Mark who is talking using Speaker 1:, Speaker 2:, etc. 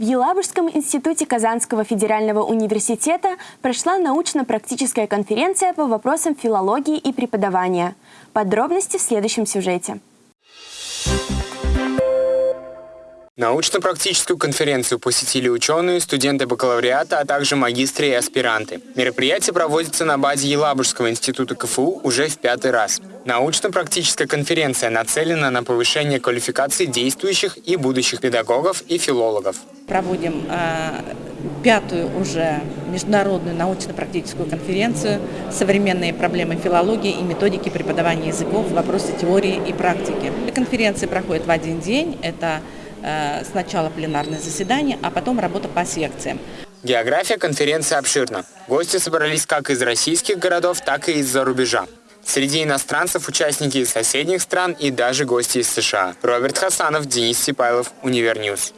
Speaker 1: В Елабужском институте Казанского федерального университета прошла научно-практическая конференция по вопросам филологии и преподавания. Подробности в следующем сюжете.
Speaker 2: Научно-практическую конференцию посетили ученые, студенты бакалавриата, а также магистры и аспиранты. Мероприятие проводится на базе Елабужского института КФУ уже в пятый раз. Научно-практическая конференция нацелена на повышение квалификации действующих и будущих педагогов и филологов.
Speaker 3: Проводим э, пятую уже международную научно-практическую конференцию «Современные проблемы филологии и методики преподавания языков в вопросе теории и практики». Конференция проходит в один день. Это Э, сначала пленарное заседание, а потом работа по секциям.
Speaker 2: География конференции обширна. Гости собрались как из российских городов, так и из-за рубежа. Среди иностранцев участники из соседних стран и даже гости из США. Роберт Хасанов, Денис Сипайлов, Univer News.